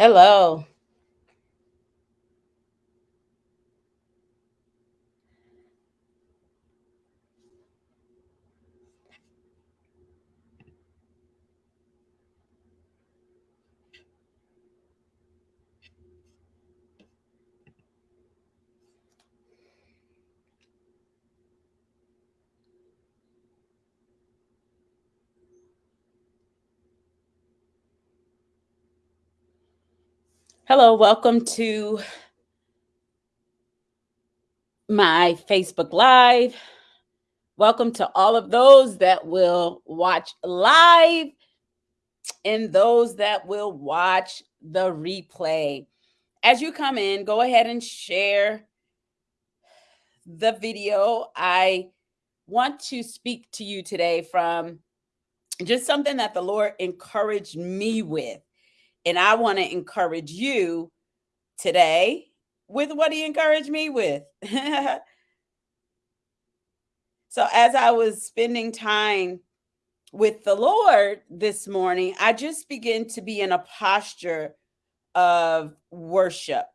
Hello. Hello, welcome to my Facebook Live. Welcome to all of those that will watch live and those that will watch the replay. As you come in, go ahead and share the video. I want to speak to you today from just something that the Lord encouraged me with. And I want to encourage you today with what he encouraged me with. so as I was spending time with the Lord this morning, I just began to be in a posture of worship.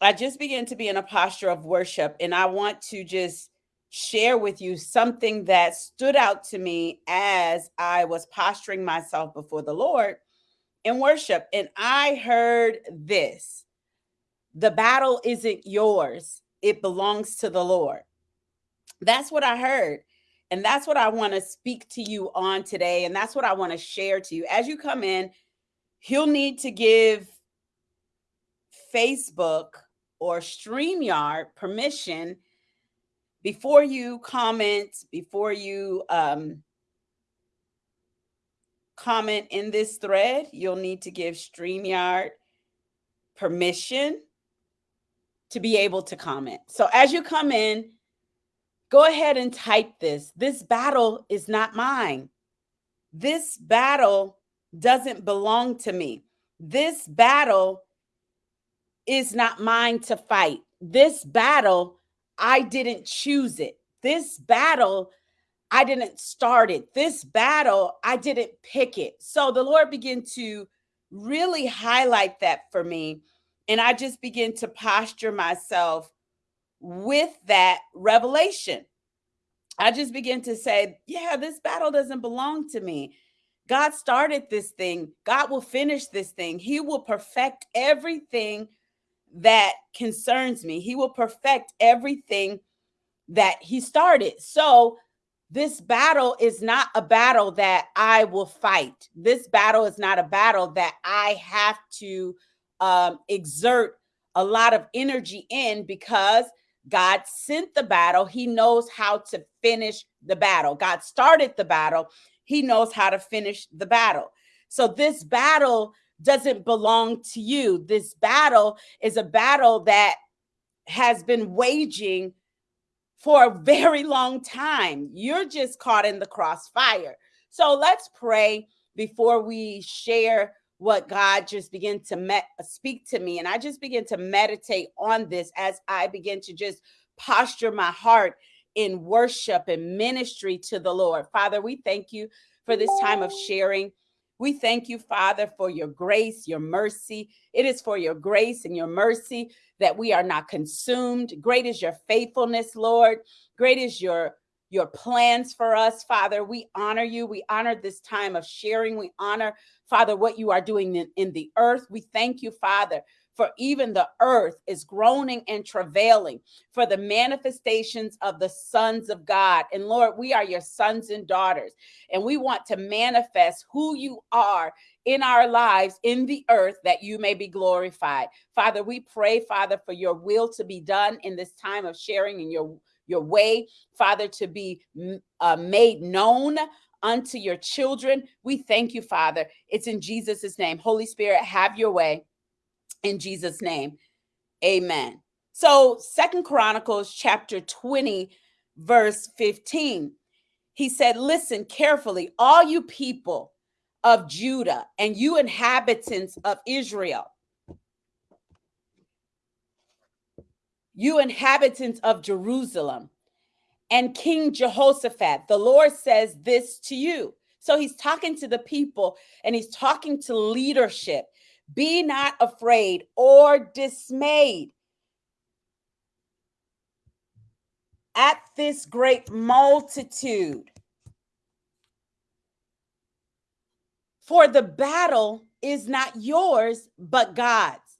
I just began to be in a posture of worship, and I want to just share with you something that stood out to me as I was posturing myself before the Lord in worship. And I heard this the battle isn't yours, it belongs to the Lord. That's what I heard. And that's what I want to speak to you on today. And that's what I want to share to you. As you come in, you'll need to give Facebook or StreamYard permission before you comment, before you um, comment in this thread, you'll need to give StreamYard permission to be able to comment. So as you come in, go ahead and type this. This battle is not mine. This battle doesn't belong to me. This battle is not mine to fight. This battle, I didn't choose it. This battle I didn't start it. This battle, I didn't pick it. So the Lord began to really highlight that for me. And I just begin to posture myself with that revelation. I just begin to say, yeah, this battle doesn't belong to me. God started this thing. God will finish this thing. He will perfect everything that concerns me. He will perfect everything that he started. So this battle is not a battle that I will fight. This battle is not a battle that I have to um, exert a lot of energy in because God sent the battle. He knows how to finish the battle. God started the battle. He knows how to finish the battle. So this battle doesn't belong to you. This battle is a battle that has been waging for a very long time. You're just caught in the crossfire. So let's pray before we share what God just began to met, speak to me. And I just begin to meditate on this as I begin to just posture my heart in worship and ministry to the Lord. Father, we thank you for this time of sharing. We thank you, Father, for your grace, your mercy. It is for your grace and your mercy that we are not consumed. Great is your faithfulness, Lord. Great is your your plans for us, Father. We honor you. We honor this time of sharing. We honor, Father, what you are doing in, in the earth. We thank you, Father, for even the earth is groaning and travailing for the manifestations of the sons of God. And Lord, we are your sons and daughters, and we want to manifest who you are in our lives in the earth that you may be glorified. Father, we pray, Father, for your will to be done in this time of sharing in your your way, Father, to be uh, made known unto your children. We thank you, Father. It's in Jesus' name. Holy Spirit, have your way in Jesus' name. Amen. So, Second Chronicles chapter 20, verse 15. He said, Listen carefully, all you people of Judah and you inhabitants of Israel, you inhabitants of Jerusalem, and King Jehoshaphat, the Lord says this to you. So he's talking to the people and he's talking to leadership. Be not afraid or dismayed at this great multitude. For the battle is not yours, but God's.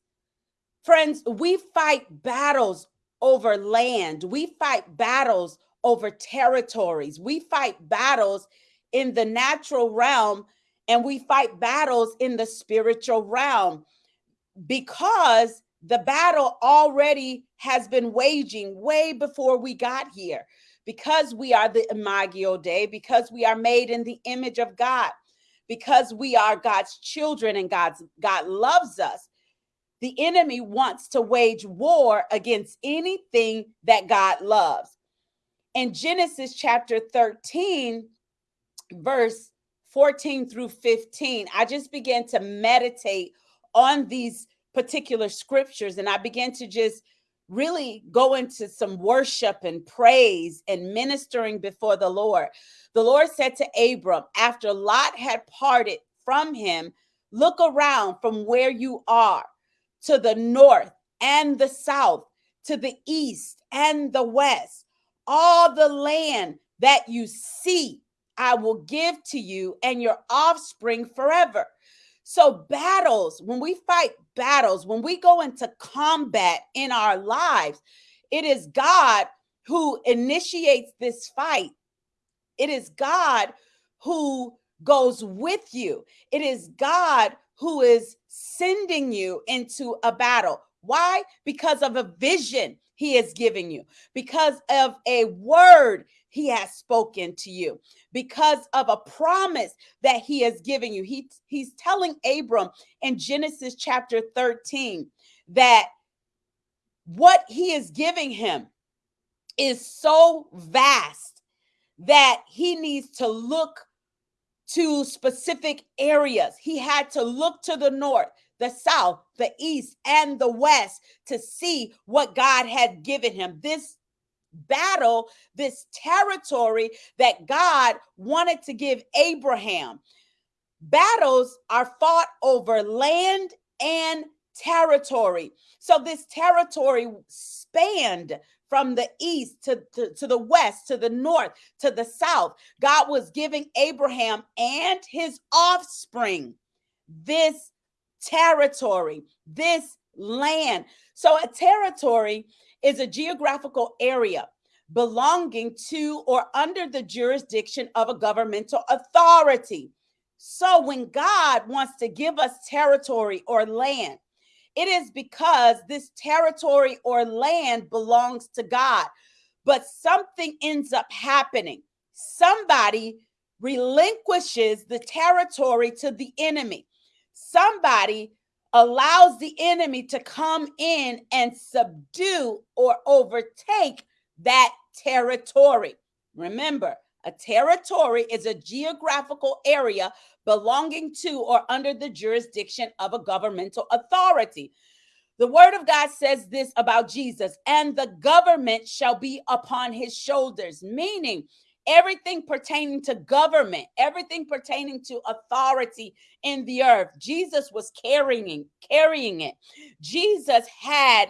Friends, we fight battles over land, we fight battles over territories, we fight battles in the natural realm, and we fight battles in the spiritual realm because the battle already has been waging way before we got here because we are the Imago Dei, because we are made in the image of God, because we are God's children and God's God loves us. The enemy wants to wage war against anything that God loves. In Genesis chapter 13, verse 14 through 15, I just began to meditate on these particular scriptures and I began to just really go into some worship and praise and ministering before the Lord. The Lord said to Abram, after Lot had parted from him, look around from where you are to the north and the south, to the east and the west. All the land that you see, I will give to you and your offspring forever. So, battles, when we fight battles, when we go into combat in our lives, it is God who initiates this fight. It is God who goes with you. It is God who is sending you into a battle. Why? Because of a vision he is giving you, because of a word he has spoken to you, because of a promise that he has given you. He, he's telling Abram in Genesis chapter 13 that what he is giving him is so vast that he needs to look to specific areas. He had to look to the north, the south, the east, and the west to see what God had given him. This battle, this territory that God wanted to give Abraham. Battles are fought over land and territory. So this territory spanned from the east to, to, to, the west, to the north, to the south. God was giving Abraham and his offspring this territory, this land. So a territory is a geographical area belonging to or under the jurisdiction of a governmental authority. So when God wants to give us territory or land, it is because this territory or land belongs to God. But something ends up happening. Somebody relinquishes the territory to the enemy. Somebody allows the enemy to come in and subdue or overtake that territory. Remember, a territory is a geographical area belonging to or under the jurisdiction of a governmental authority. The word of God says this about Jesus, and the government shall be upon his shoulders, meaning everything pertaining to government, everything pertaining to authority in the earth. Jesus was carrying carrying it. Jesus had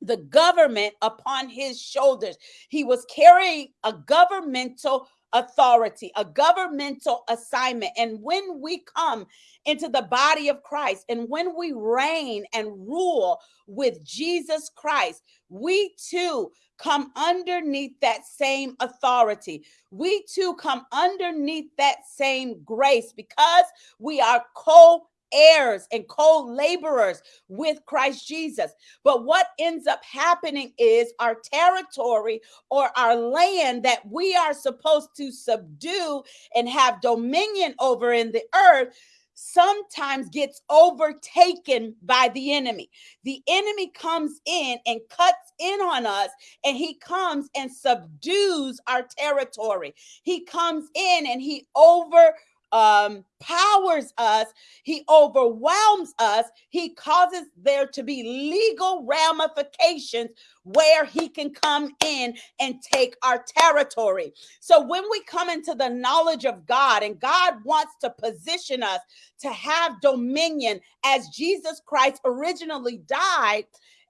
the government upon his shoulders. He was carrying a governmental authority, a governmental assignment. And when we come into the body of Christ and when we reign and rule with Jesus Christ, we too come underneath that same authority. We too come underneath that same grace because we are co heirs and co laborers with Christ Jesus. But what ends up happening is our territory or our land that we are supposed to subdue and have dominion over in the earth sometimes gets overtaken by the enemy. The enemy comes in and cuts in on us, and he comes and subdues our territory. He comes in and he over um, powers us, he overwhelms us, he causes there to be legal ramifications where he can come in and take our territory. So when we come into the knowledge of God and God wants to position us to have dominion as Jesus Christ originally died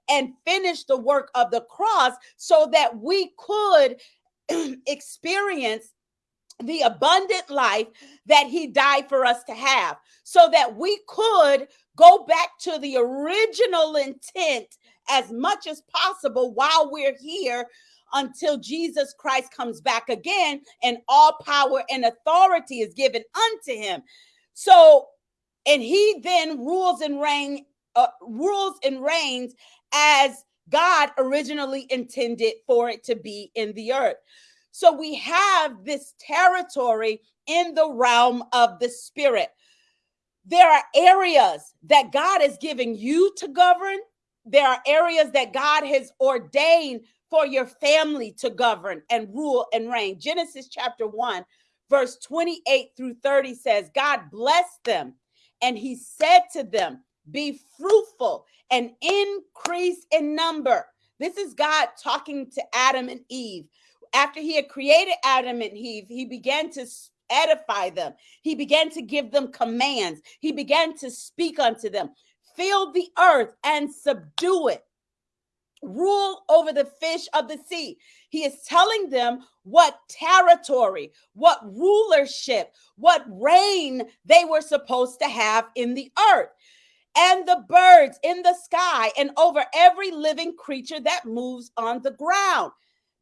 and finished the work of the cross so that we could experience the abundant life that he died for us to have so that we could go back to the original intent as much as possible while we're here until Jesus Christ comes back again and all power and authority is given unto him. So, and he then rules and reign uh, rules and reigns as God originally intended for it to be in the earth. So we have this territory in the realm of the spirit. There are areas that God is giving you to govern. There are areas that God has ordained for your family to govern and rule and reign. Genesis chapter 1, verse 28 through 30 says, God blessed them and he said to them, Be fruitful and increase in number. This is God talking to Adam and Eve after he had created Adam and Eve, he began to edify them. He began to give them commands. He began to speak unto them. Fill the earth and subdue it. Rule over the fish of the sea. He is telling them what territory, what rulership, what reign they were supposed to have in the earth and the birds in the sky and over every living creature that moves on the ground.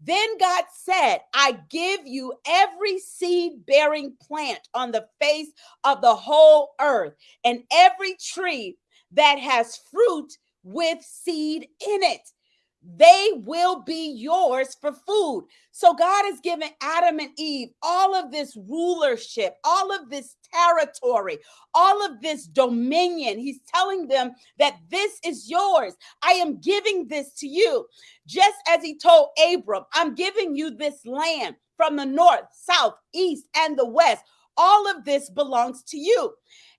Then God said, I give you every seed bearing plant on the face of the whole earth, and every tree that has fruit with seed in it they will be yours for food. So God has given Adam and Eve all of this rulership, all of this territory, all of this dominion. He's telling them that this is yours. I am giving this to you. Just as he told Abram, I'm giving you this land from the north, south, east, and the west. All of this belongs to you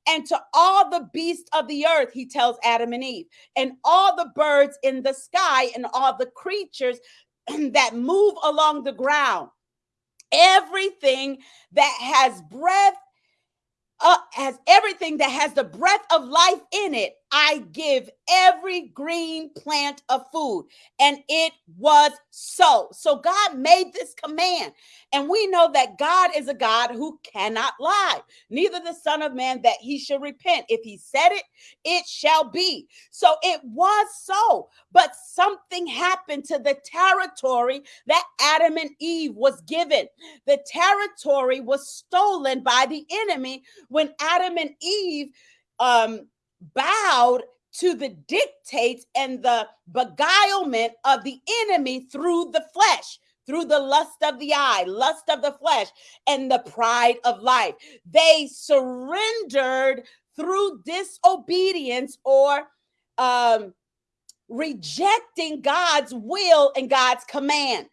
and to all the beasts of the earth, he tells Adam and Eve, and all the birds in the sky, and all the creatures that move along the ground. Everything that has breath uh, has everything that has the breath of life in it, I give every green plant of food. And it was so. So God made this command. And we know that God is a God who cannot lie, neither the Son of Man that he should repent. If he said it, it shall be. So it was so. But something happened to the territory that Adam and Eve was given. The territory was stolen by the enemy when Adam and Eve um, bowed to the dictates and the beguilement of the enemy through the flesh, through the lust of the eye, lust of the flesh, and the pride of life. They surrendered through disobedience or um, rejecting God's will and God's command.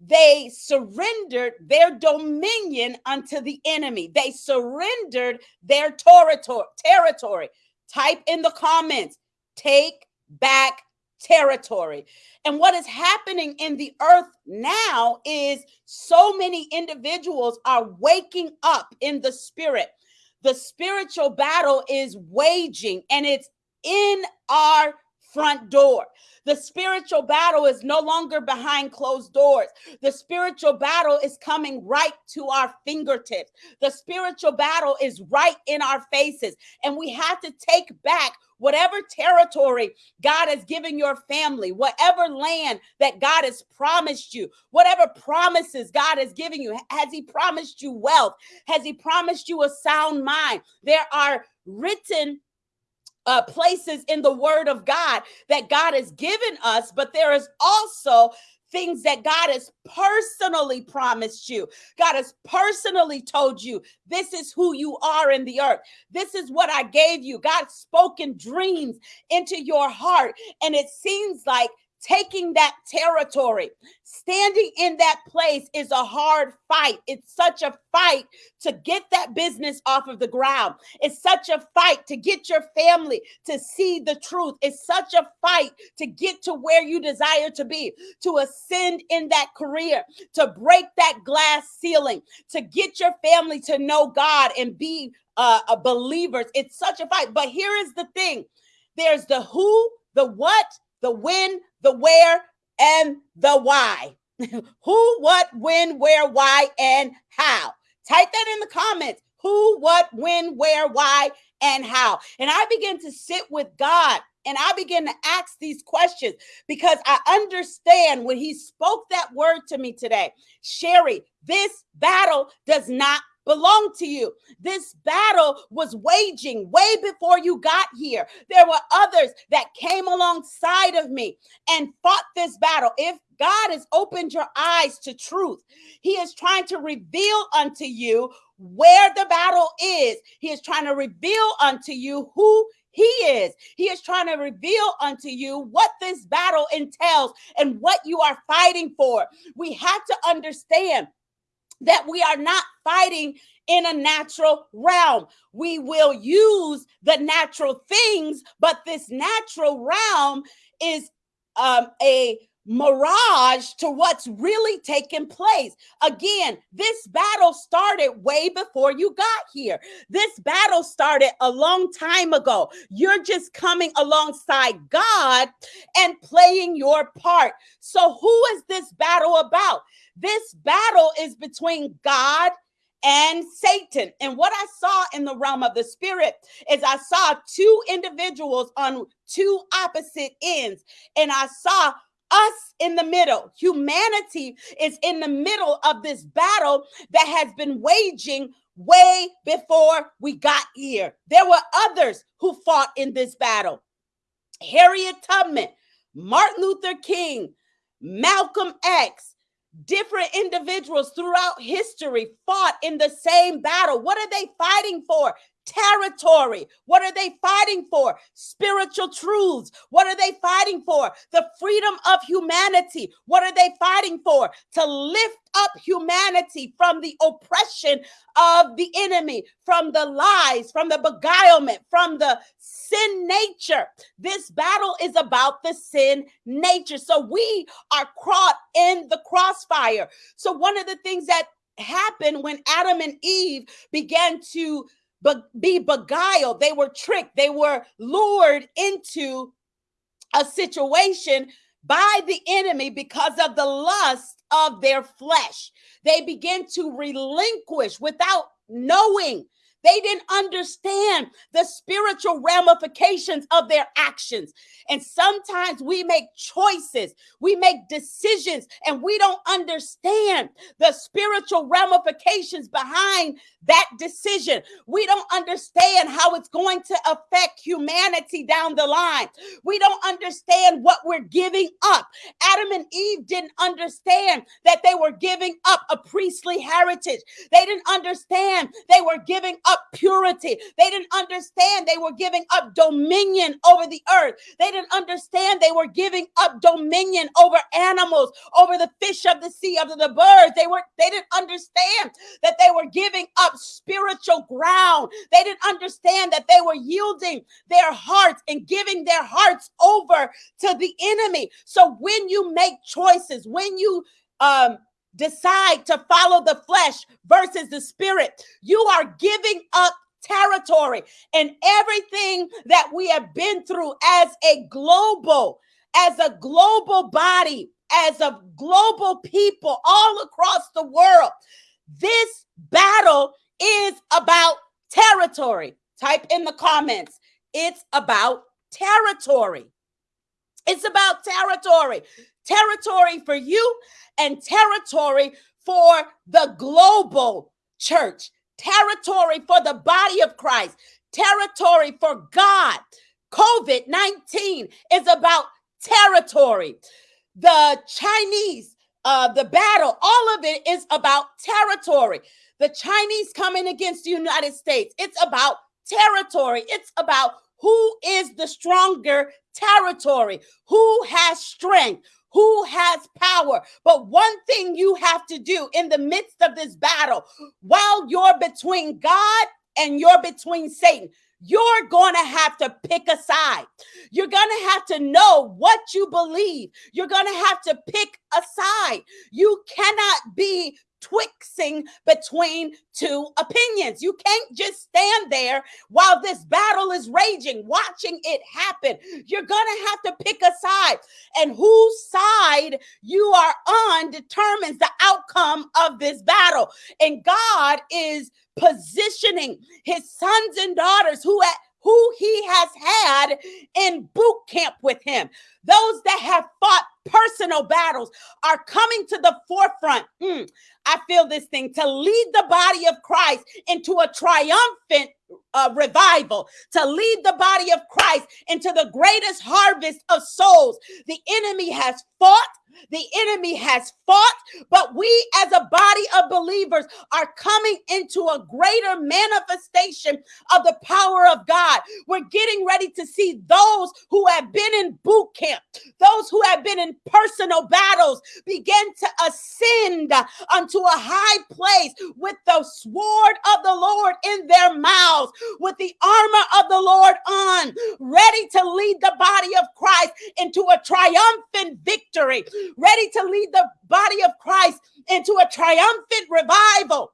They surrendered their dominion unto the enemy. They surrendered their territory. Type in the comments, take back territory. And what is happening in the earth now is so many individuals are waking up in the spirit. The spiritual battle is waging and it's in our front door. The spiritual battle is no longer behind closed doors. The spiritual battle is coming right to our fingertips. The spiritual battle is right in our faces. And we have to take back whatever territory God has given your family, whatever land that God has promised you, whatever promises God has given you. Has He promised you wealth? Has He promised you a sound mind? There are written uh, places in the word of God that God has given us, but there is also things that God has personally promised you. God has personally told you, this is who you are in the earth. This is what I gave you. God spoken dreams into your heart. And it seems like taking that territory. Standing in that place is a hard fight. It's such a fight to get that business off of the ground. It's such a fight to get your family to see the truth. It's such a fight to get to where you desire to be, to ascend in that career, to break that glass ceiling, to get your family to know God and be uh, believers. It's such a fight. But here is the thing there's the who, the what, the when, the where, and the why. who, what, when, where, why, and how. Type that in the comments. Who, what, when, where, why, and how. And I begin to sit with God and I begin to ask these questions because I understand when he spoke that word to me today. Sherry, this battle does not belong to you. This battle was waging way before you got here. There were others that came alongside of me and fought this battle. If God has opened your eyes to truth, He is trying to reveal unto you where the battle is. He is trying to reveal unto you who he is. He is trying to reveal unto you what this battle entails and what you are fighting for. We have to understand that we are not fighting in a natural realm. We will use the natural things, but this natural realm is um, a mirage to what's really taking place. Again, this battle started way before you got here. This battle started a long time ago. You're just coming alongside God and playing your part. So, who is this battle about? This battle is between God and Satan. And what I saw in the realm of the spirit is I saw two individuals on two opposite ends, and I saw us in the middle. Humanity is in the middle of this battle that has been waging way before we got here. There were others who fought in this battle Harriet Tubman, Martin Luther King, Malcolm X, different individuals throughout history fought in the same battle. What are they fighting for? Territory. What are they fighting for? Spiritual truths. What are they fighting for? The freedom of humanity. What are they fighting for? To lift up humanity from the oppression of the enemy, from the lies, from the beguilement, from the sin nature. This battle is about the sin nature. So we are caught in the crossfire. So one of the things that happened when Adam and Eve began to be beguiled. They were tricked. They were lured into a situation by the enemy because of the lust of their flesh. They begin to relinquish without knowing they didn't understand the spiritual ramifications of their actions. And sometimes we make choices, we make decisions, and we don't understand the spiritual ramifications behind that decision. We don't understand how it's going to affect humanity down the line. We don't understand what we're giving up. Adam and Eve didn't understand that they were giving up a priestly heritage. They didn't understand they were giving up purity. They didn't understand they were giving up dominion over the earth. They didn't understand they were giving up dominion over animals, over the fish of the sea, over the birds. They were they didn't understand that they were giving up spiritual ground. They didn't understand that they were yielding their hearts and giving their hearts over to the enemy. So when you make choices, when you um decide to follow the flesh versus the spirit, you are giving up territory and everything that we have been through as a global as a global body as a global people all across the world. This battle is about territory. Type in the comments. It's about territory. It's about territory territory for you and territory for the global church, territory for the body of Christ, territory for God. COVID 19 is about territory. The Chinese, uh, the battle, all of it is about territory. The Chinese coming against the United States, it's about territory. It's about who is the stronger territory, who has strength, who has power. But one thing you have to do in the midst of this battle, while you're between God and you're between Satan, you're going to have to pick a side. You're going to have to know what you believe. You're going to have to pick a side. You cannot be twixt,ing between two opinions. You can't just stand there while this battle is raging, watching it happen. You're going to have to pick a side, and whose side you are on determines the outcome of this battle. And God is positioning his sons and daughters who at who he has had in boot camp with him. Those that have fought personal battles are coming to the forefront. Mm, I feel this thing to lead the body of Christ into a triumphant uh, revival, to lead the body of Christ into the greatest harvest of souls. The enemy has fought, the enemy has fought, but we as a body of believers are coming into a greater manifestation of the power of God. We're getting ready to see those who have been in boot camp, those who have been in personal battles begin to ascend unto a high place with the sword of the Lord in their mouths, with the armor of the Lord on, ready to lead the body of Christ into a triumphant victory ready to lead the body of Christ into a triumphant revival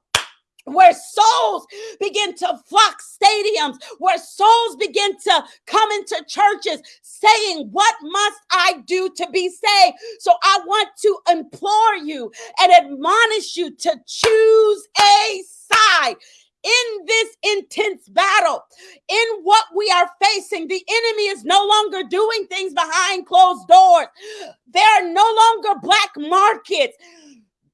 where souls begin to flock stadiums, where souls begin to come into churches saying, What must I do to be saved? So I want to implore you and admonish you to choose a side in this intense battle, in what we are facing, the enemy is no longer doing things behind closed doors. There are no longer black markets.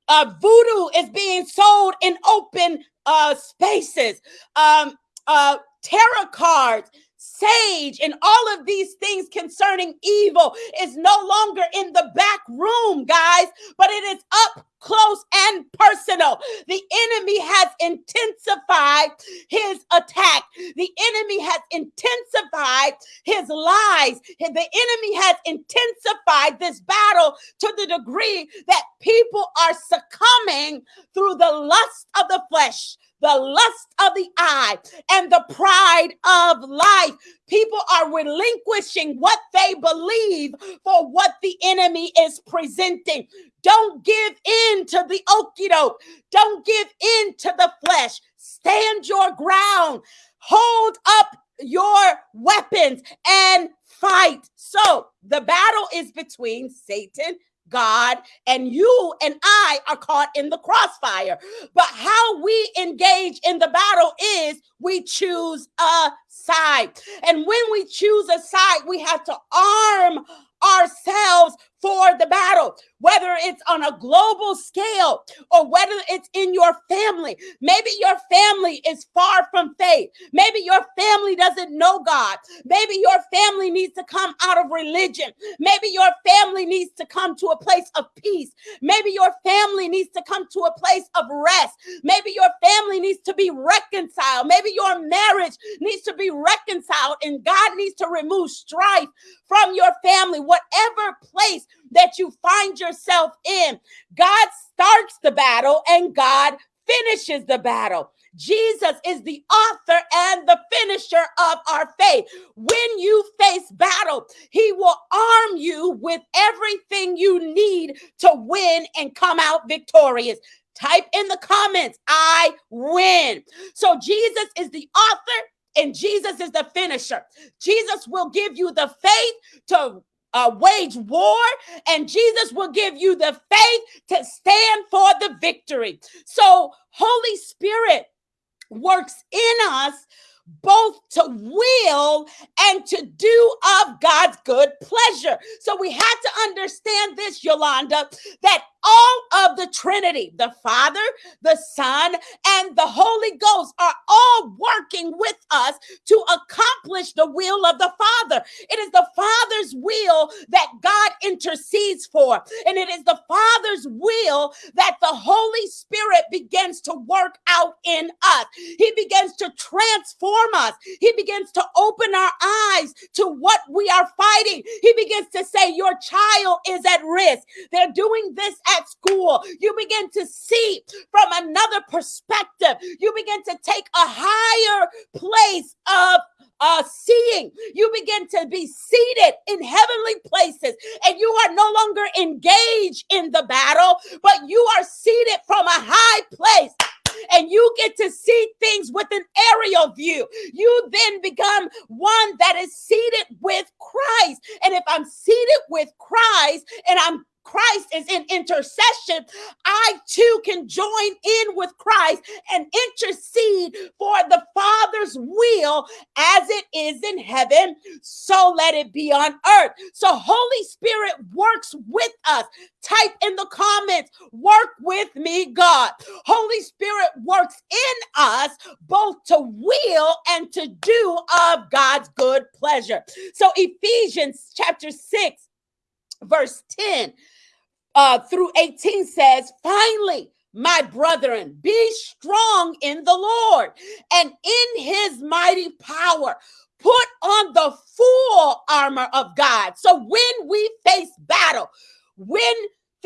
Uh, voodoo is being sold in open uh, spaces. Um, uh, tarot cards sage and all of these things concerning evil is no longer in the back room, guys, but it is up close and personal. The enemy has intensified his attack. The enemy has intensified his lies. The enemy has intensified this battle to the degree that people are succumbing through the lust of the flesh the lust of the eye, and the pride of life. People are relinquishing what they believe for what the enemy is presenting. Don't give in to the okie doke. Don't give in to the flesh. Stand your ground. Hold up your weapons and fight. So the battle is between Satan God, and you and I are caught in the crossfire. But how we engage in the battle is we choose a side. And when we choose a side, we have to arm ourselves for the battle, whether it's on a global scale or whether it's in your family. Maybe your family is far from faith. Maybe your family doesn't know God. Maybe your family needs to come out of religion. Maybe your family needs to come to a place of peace. Maybe your family needs to come to a place of rest. Maybe your family needs to be reconciled. Maybe your marriage needs to be reconciled and God needs to remove strife from your family, whatever place that you find yourself in. God starts the battle and God finishes the battle. Jesus is the author and the finisher of our faith. When you face battle, he will arm you with everything you need to win and come out victorious. Type in the comments, I win. So Jesus is the author and Jesus is the finisher. Jesus will give you the faith to uh, wage war, and Jesus will give you the faith to stand for the victory. So, Holy Spirit works in us both to will and to do of God's good pleasure. So we have to understand this, Yolanda, that all of the Trinity, the Father, the Son, and the Holy Ghost are all working with us to accomplish the will of the Father. It is the Father's will that God intercedes for, and it is the Father's will that the Holy Spirit begins to work out in us. He begins to transform us, He begins to open our eyes to what we are fighting. He begins to say, Your child is at risk. They're doing this at school. You begin to see from another perspective. You begin to take a higher place of uh, seeing. You begin to be seated in heavenly places, and you are no longer engaged in the battle, but you are seated from a high place and you get to see things with an aerial view. You then become one that is seated with Christ. And if I'm seated with Christ and I'm Christ is in intercession, I too can join in with Christ and intercede for the Father's will as it is in heaven, so let it be on earth. So, Holy Spirit works with us. Type in the comments, work with me, God. Holy Spirit works in us both to will and to do of God's good pleasure. So, Ephesians chapter 6, verse 10 uh, through 18 says, finally, my brethren, be strong in the Lord and in his mighty power. Put on the full armor of God. So when we face battle, when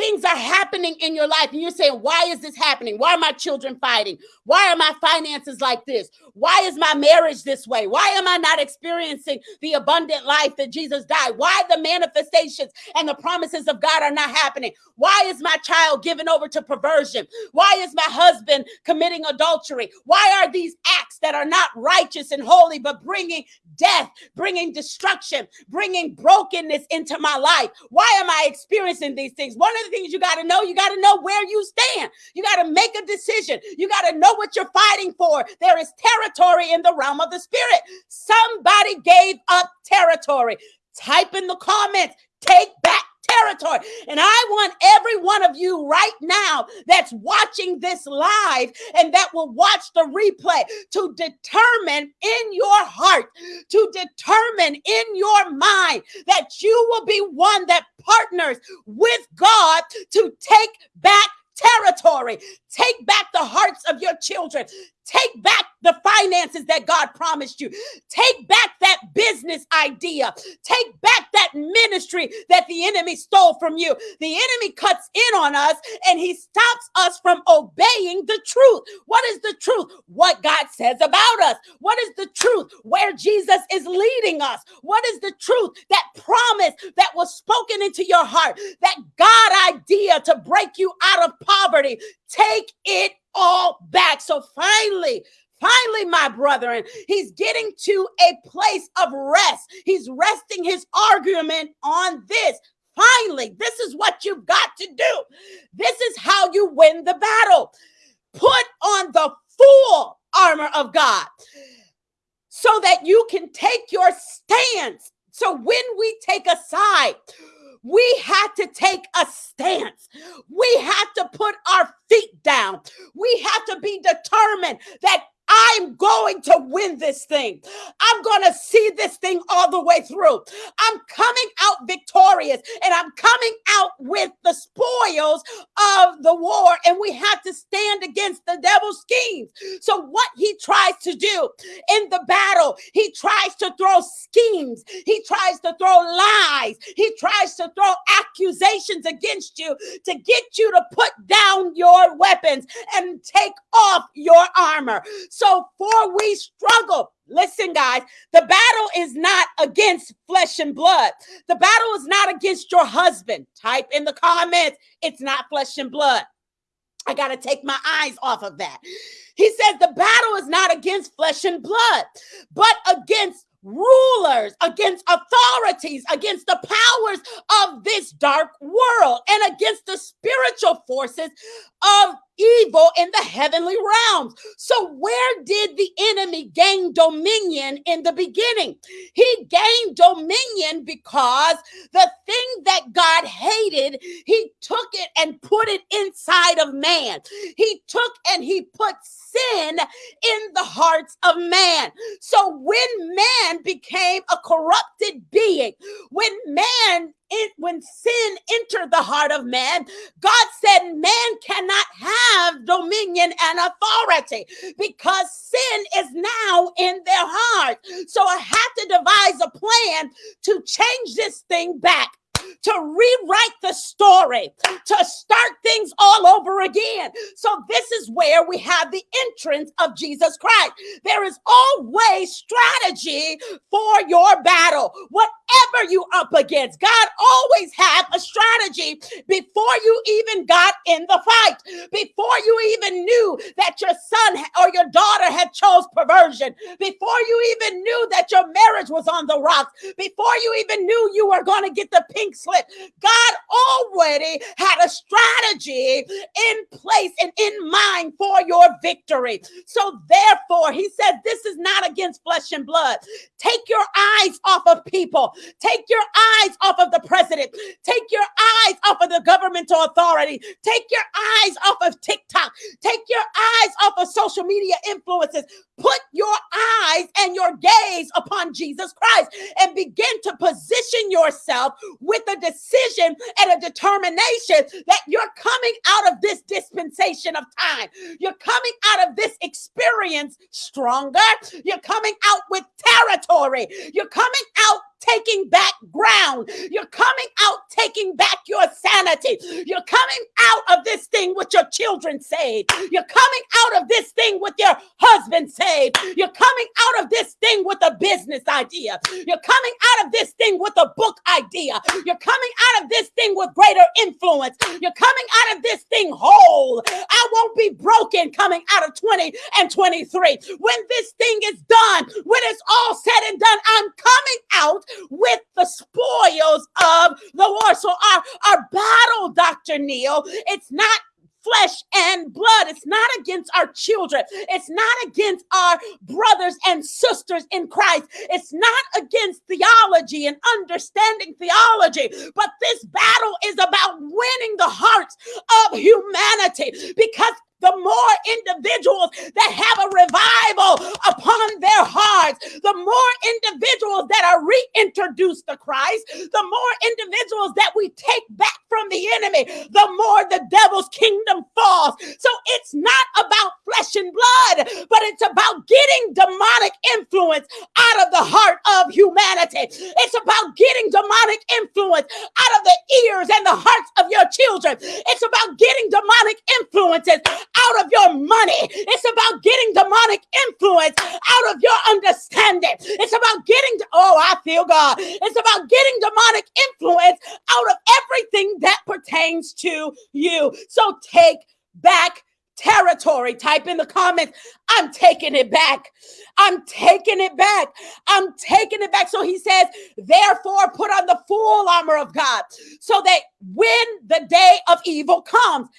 things are happening in your life and you're saying, Why is this happening? Why are my children fighting? Why are my finances like this? Why is my marriage this way? Why am I not experiencing the abundant life that Jesus died? Why the manifestations and the promises of God are not happening? Why is my child given over to perversion? Why is my husband committing adultery? Why are these acts that are not righteous and holy, but bringing death, bringing destruction, bringing brokenness into my life? Why am I experiencing these things? One of things you got to know, you got to know where you stand. You got to make a decision. You got to know what you're fighting for. There is territory in the realm of the spirit. Somebody gave up territory. Type in the comments, take back territory. And I want every one of you right now that's watching this live and that will watch the replay to determine in your heart, to determine in your mind that you will be one that partners with God to take back territory. Take back the hearts of your children. Take back the finances that God promised you. Take back that business idea. Take back that ministry that the enemy stole from you. The enemy cuts in on us and he stops us from obeying the truth. What is the truth? What God says about us. What is the truth? Where Jesus is leading us. What is the truth? That promise that was spoken into your heart, that God idea to break you out of poverty. Take it all back. So finally, Finally, my brethren, he's getting to a place of rest. He's resting his argument on this. Finally, this is what you've got to do. This is how you win the battle. Put on the full armor of God so that you can take your stance. So when we take a side, we had to take a stance. We had to put our feet down. We had to be determined that I'm going to win this thing. I'm going to see this thing all the way through. I'm coming out victorious and I'm coming out with the spoils of the war. And we have to stand against the devil's schemes. So, what he tries to do in the battle, he tries to throw schemes, he tries to throw lies, he tries to throw accusations against you to get you to put down your weapons and take off your armor. So for we struggle. Listen, guys, the battle is not against flesh and blood. The battle is not against your husband. Type in the comments, it's not flesh and blood. I got to take my eyes off of that. He says the battle is not against flesh and blood, but against rulers, against authorities, against the powers of this dark world, and against the spiritual forces of evil in the heavenly realms. So, where did the enemy gain dominion in the beginning? He gained dominion because the thing that God hated, he took it and put it inside of man. He took and he put sin in the hearts of man. So, when man became a corrupted being, when man it, when sin entered the heart of man, God said man cannot have dominion and authority because sin is now in their heart. So I have to devise a plan to change this thing back to rewrite the story, to start things all over again. So, this is where we have the entrance of Jesus Christ. There is always strategy for your battle. Whatever you up against, God always had a strategy before you even got in the fight, before you even knew that your son or your daughter had chose perversion, before you even knew that your marriage was on the rocks, before you even knew you were going to get the pink slip. God already had a strategy in place and in mind for your victory. So, therefore, he said, This is not against flesh and blood. Take your eyes off of people, take your eyes off of the president, take your eyes off of the governmental authority, take your eyes off of TikTok, take your eyes off of social media influences. Put your eyes and your gaze upon Jesus Christ and begin to position yourself with a decision and a determination that you're coming out of this dispensation of time. You're coming out of this experience stronger. You're coming out with territory. You're coming out taking back ground. You're coming out taking back your sanity. You're coming out of this thing with your children saved. You're coming out of this thing with your husband saved. You're coming out of this thing with a business idea. You're coming out of this thing with a book idea. You're coming out of this thing with greater influence. You're coming out of this thing whole. I won't be broken coming out of 20 and 23. When this thing is done, when it's all said and done, I'm coming out with the spoils of the war. So our, our battle, Dr. Neil, it's not flesh and blood. It's not against our children. It's not against our brothers and sisters in Christ. It's not against theology and understanding theology. But this battle is about winning the hearts of humanity because the more individuals that have a revival upon their hearts, the more individuals that are reintroduced to Christ, the more individuals that we take back from the enemy, the more the devil's kingdom falls. So it's not about flesh and blood, but it's about getting demonic influence out of the heart of humanity. It's about getting demonic influence out of the ears and the hearts of your children. It's about getting demonic influences out of your money. It's about getting demonic influence out of your understanding. It's about getting, oh, I feel God. It's about getting demonic influence out of everything that pertains to you. So take back territory. Type in the comments, I'm taking it back. I'm taking it back. I'm taking it back. So he says, therefore, put on the full armor of God so that when the day of evil comes,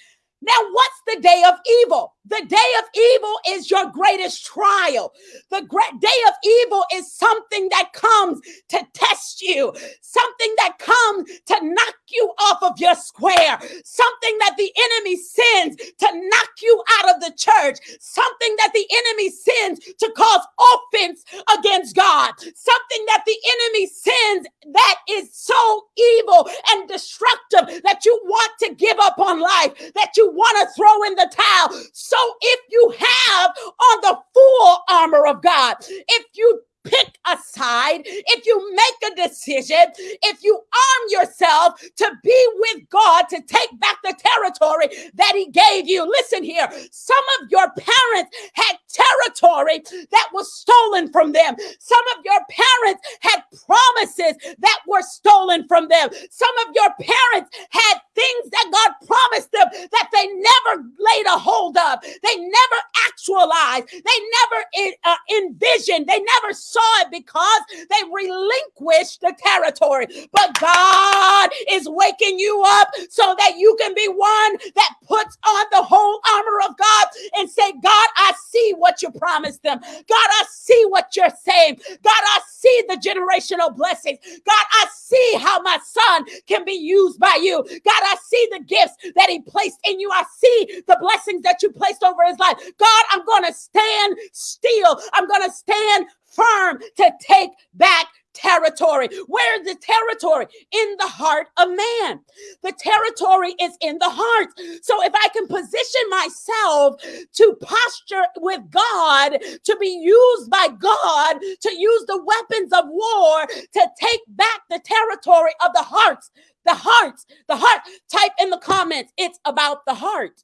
now, what's the day of evil? The day of evil is your greatest trial. The great day of evil is something that comes to test you, something that comes to knock you off of your square, something that the enemy sends to knock you out of the church, something that the enemy sends to cause offense against God, something that the enemy sends that is so evil and destructive that you want to give up on life, that you want to throw in the towel. So if you have on the full armor of God, if you pick a side, if you make a decision, if you arm yourself to be with God to take back the territory that He gave you. Listen here, some of your parents had territory that was stolen from them, some of your parents had promises that were stolen from them. Some of your parents had things that God promised them that they never laid a hold of. They never actualized. They never uh, envisioned. They never saw it because they relinquished the territory. But God is waking you up so that you can be one that puts on the whole armor of God and say, God, I see what you promised them. God, I see what you're saying. God, I see the generational blessings. God, I see how my son can be used by you. God, I see the gifts that he placed in you. I see the blessings that you placed over his life. God, I'm going to stand still. I'm going to stand firm to take back territory. Where is the territory? In the heart of man. The territory is in the heart. So if I can position myself to posture with God, to be used by God, to use the weapons of war to take back the territory of the hearts, the hearts, the heart. Type in the comments, it's about the heart.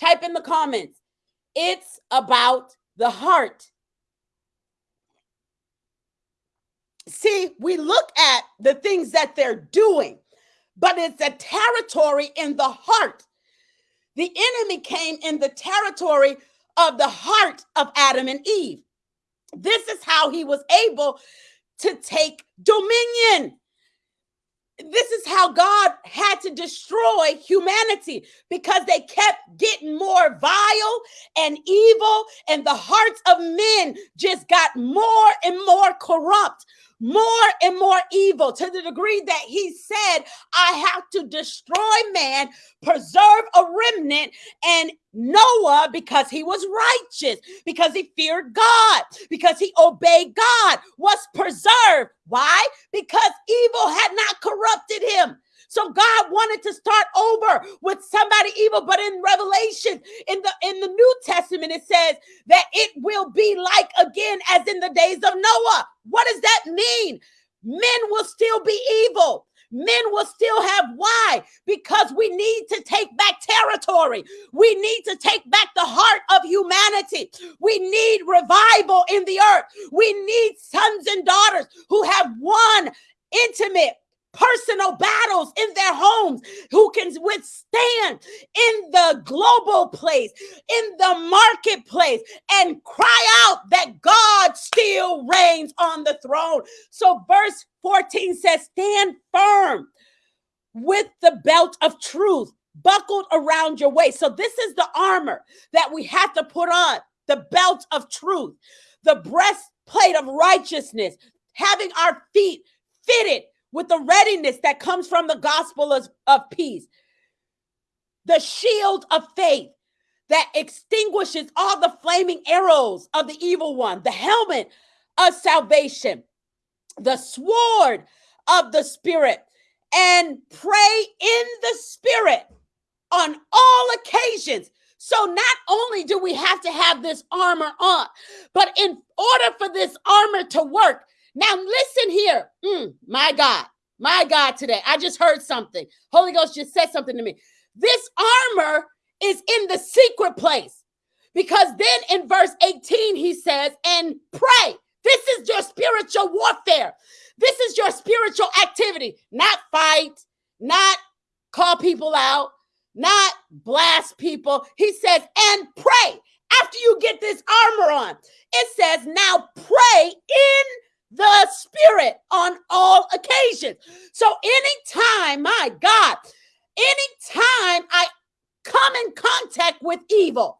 Type in the comments, it's about the heart. See, we look at the things that they're doing, but it's a territory in the heart. The enemy came in the territory of the heart of Adam and Eve. This is how he was able to take dominion. This is how God had to destroy humanity because they kept getting more vile and evil, and the hearts of men just got more and more corrupt more and more evil to the degree that he said, I have to destroy man, preserve a remnant, and Noah, because he was righteous, because he feared God, because he obeyed God, was preserved. Why? Because evil had not corrupted him. So God wanted to start over with somebody evil, but in Revelation, in the in the New Testament, it says that it will be like again as in the days of Noah. What does that mean? Men will still be evil. Men will still have why? Because we need to take back territory. We need to take back the heart of humanity. We need revival in the earth. We need sons and daughters who have won intimate personal battles in their homes, who can withstand in the global place, in the marketplace, and cry out that God still reigns on the throne. So, verse 14 says, Stand firm with the belt of truth buckled around your waist. So, this is the armor that we have to put on the belt of truth, the breastplate of righteousness, having our feet fitted with the readiness that comes from the gospel of, of peace, the shield of faith that extinguishes all the flaming arrows of the evil one, the helmet of salvation, the sword of the spirit, and pray in the spirit on all occasions. So, not only do we have to have this armor on, but in order for this armor to work, now, listen here. Mm, my God, my God, today I just heard something. Holy Ghost just said something to me. This armor is in the secret place because then in verse 18 he says, and pray. This is your spiritual warfare. This is your spiritual activity, not fight, not call people out, not blast people. He says, and pray. After you get this armor on, it says, now pray in the Spirit on all occasions. So, anytime, my God, anytime I come in contact with evil,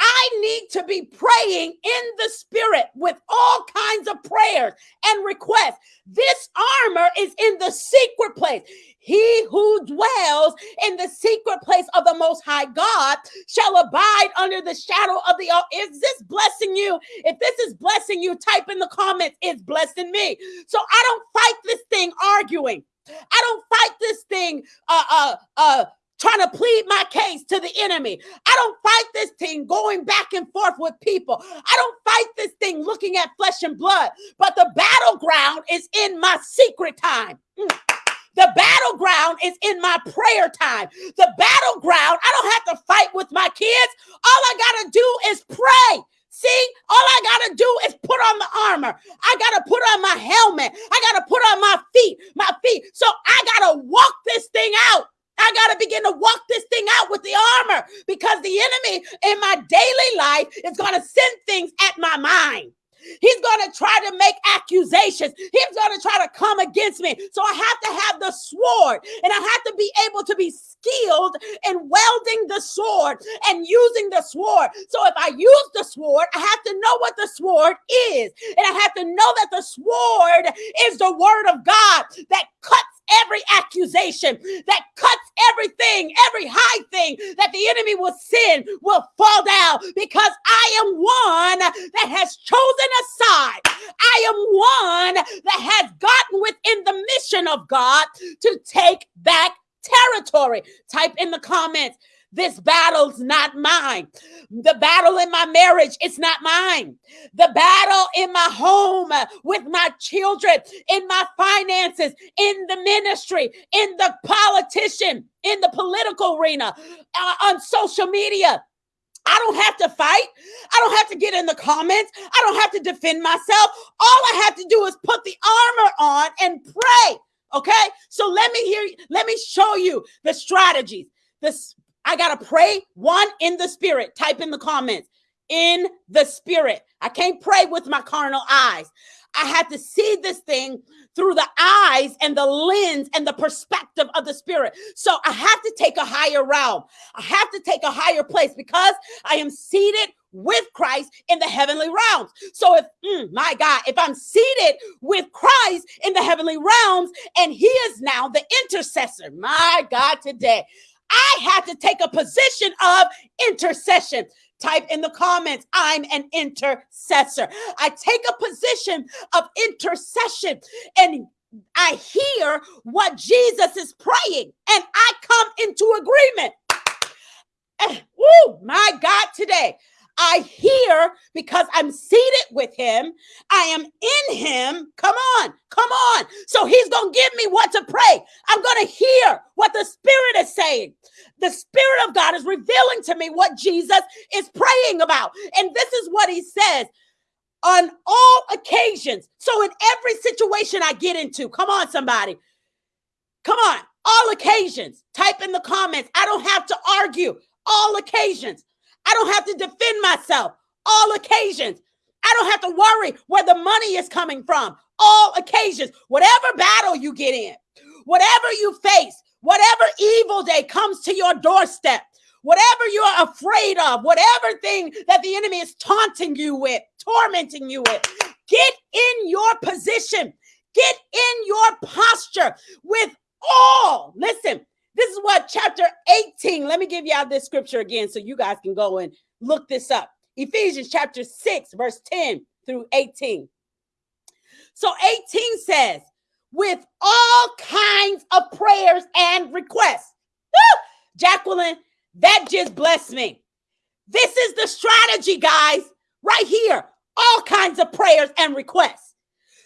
I need to be praying in the spirit with all kinds of prayers and requests. This armor is in the secret place. He who dwells in the secret place of the Most High God shall abide under the shadow of the. Is this blessing you? If this is blessing you, type in the comments. It's blessing me. So I don't fight this thing arguing. I don't fight this thing uh, uh, uh, trying to plead my case to the enemy. I don't fight this thing going back and forth with people. I don't fight this thing looking at flesh and blood, but the battleground is in my secret time. Mm. The battleground is in my prayer time. The battleground, I don't have to fight with my kids. All I got to do is pray. See, all I got to do is put on the armor. I got to put on my helmet. I got to put on my feet, my feet. So I got to walk this thing out. I got to begin to walk this thing out with the armor because the enemy in my daily life is going to send things at my mind. He's going to try to make accusations. He's going to try to come against me. So I have to have the sword and I have to be able to be skilled in welding the sword and using the sword. So if I use the sword, I have to know what the sword is. And I have to know that the sword is the word of God that cuts every accusation, that cuts everything, every high thing that the enemy will send will fall down because I am one that has chosen a side. I am one that has gotten within the mission of God to take back territory. Type in the comments. This battle's not mine. The battle in my marriage, it's not mine. The battle in my home uh, with my children, in my finances, in the ministry, in the politician, in the political arena, uh, on social media. I don't have to fight. I don't have to get in the comments. I don't have to defend myself. All I have to do is put the armor on and pray. Okay. So let me hear, let me show you the strategies. This I got to pray one in the spirit. Type in the comments in the spirit. I can't pray with my carnal eyes. I had to see this thing through the eyes and the lens and the perspective of the spirit. So I have to take a higher realm. I have to take a higher place because I am seated with Christ in the heavenly realms. So if mm, my God, if I'm seated with Christ in the heavenly realms and he is now the intercessor, my God, today I had to take a position of intercession. Type in the comments, I'm an intercessor. I take a position of intercession and I hear what Jesus is praying and I come into agreement. Oh my God, today I hear because I'm seated with him. I am in him. Come on, come on. So he's going to give me what to pray. I'm going to hear what the Spirit is saying. The Spirit of God is revealing to me what Jesus is praying about. And this is what he says on all occasions. So in every situation I get into, come on, somebody. Come on, all occasions. Type in the comments. I don't have to argue. All occasions. I don't have to defend myself all occasions. I don't have to worry where the money is coming from all occasions. Whatever battle you get in, whatever you face, whatever evil day comes to your doorstep, whatever you're afraid of, whatever thing that the enemy is taunting you with, tormenting you with, get in your position, get in your posture with all. Listen, this is what chapter 18. Let me give y'all this scripture again so you guys can go and look this up. Ephesians chapter 6, verse 10 through 18. So 18 says, with all kinds of prayers and requests. Woo! Jacqueline, that just blessed me. This is the strategy, guys, right here. All kinds of prayers and requests.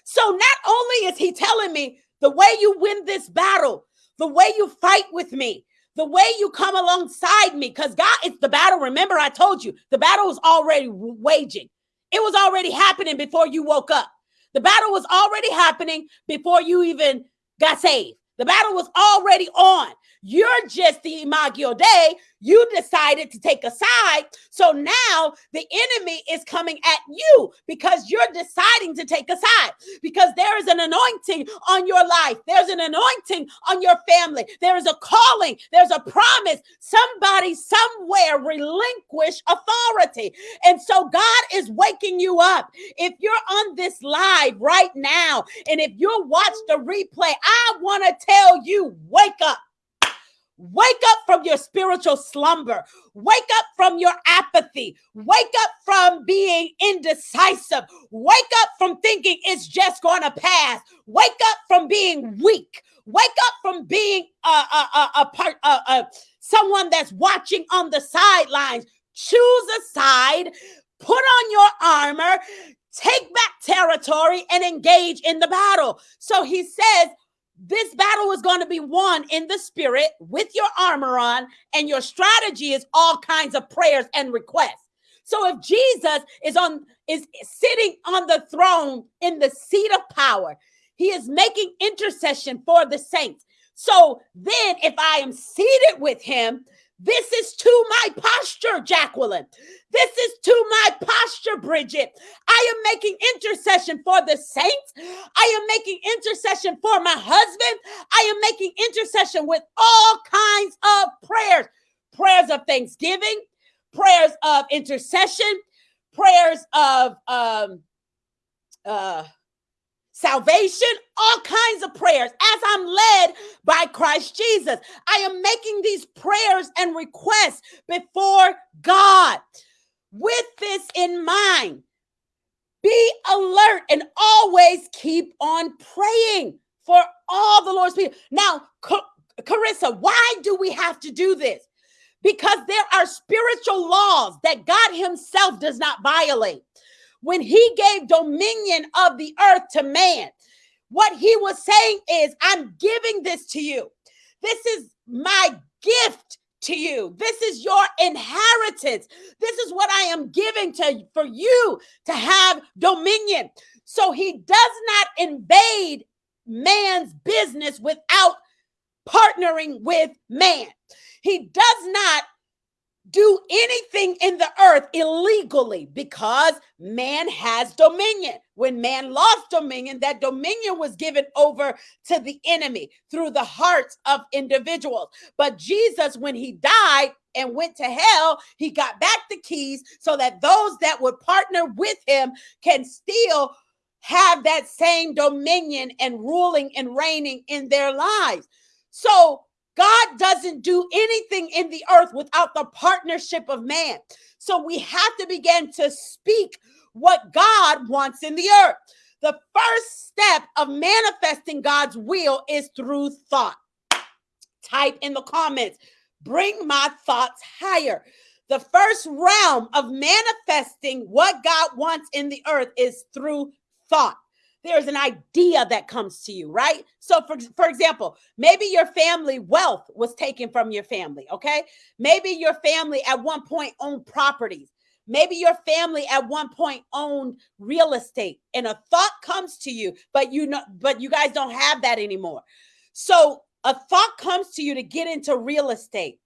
So not only is he telling me the way you win this battle the way you fight with me, the way you come alongside me, because God, it's the battle. Remember, I told you the battle was already waging, it was already happening before you woke up. The battle was already happening before you even got saved. The battle was already on. You're just the Imago Dei. You decided to take a side. So now the enemy is coming at you because you're deciding to take a side because there is an anointing on your life. There's an anointing on your family. There is a calling. There's a promise. Somebody somewhere relinquish authority. And so God is waking you up. If you're on this live right now, and if you watch the replay, I want to tell you, wake up. Wake up from your spiritual slumber. Wake up from your apathy. Wake up from being indecisive. Wake up from thinking it's just going to pass. Wake up from being weak. Wake up from being a, a, a, a part, a, a, someone that's watching on the sidelines. Choose a side, put on your armor, take back territory, and engage in the battle. So he says, this battle is going to be won in the spirit with your armor on, and your strategy is all kinds of prayers and requests. So if Jesus is on is sitting on the throne in the seat of power, he is making intercession for the saints. So then if I am seated with him, this is to my posture, Jacqueline. This is to my posture, Bridget. I am making intercession for the saints. I am making intercession for my husband. I am making intercession with all kinds of prayers prayers of thanksgiving, prayers of intercession, prayers of um, uh, salvation, all kinds of prayers as I'm led by Christ Jesus. I am making these prayers and requests before God. With this in mind, be alert and always keep on praying for all the Lord's people. Now, Carissa, why do we have to do this? Because there are spiritual laws that God Himself does not violate when he gave dominion of the earth to man, what he was saying is, I'm giving this to you. This is my gift to you. This is your inheritance. This is what I am giving to for you to have dominion. So he does not invade man's business without partnering with man. He does not do anything in the earth illegally because man has dominion. When man lost dominion, that dominion was given over to the enemy through the hearts of individuals. But Jesus, when he died, and went to hell, he got back the keys so that those that would partner with him can still have that same dominion and ruling and reigning in their lives. So God doesn't do anything in the earth without the partnership of man. So we have to begin to speak what God wants in the earth. The first step of manifesting God's will is through thought. Type in the comments, bring my thoughts higher. The first realm of manifesting what God wants in the earth is through thought there's an idea that comes to you, right? So for, for example, maybe your family wealth was taken from your family, okay? Maybe your family at one point owned properties. Maybe your family at one point owned real estate and a thought comes to you, but you know but you guys don't have that anymore. So a thought comes to you to get into real estate.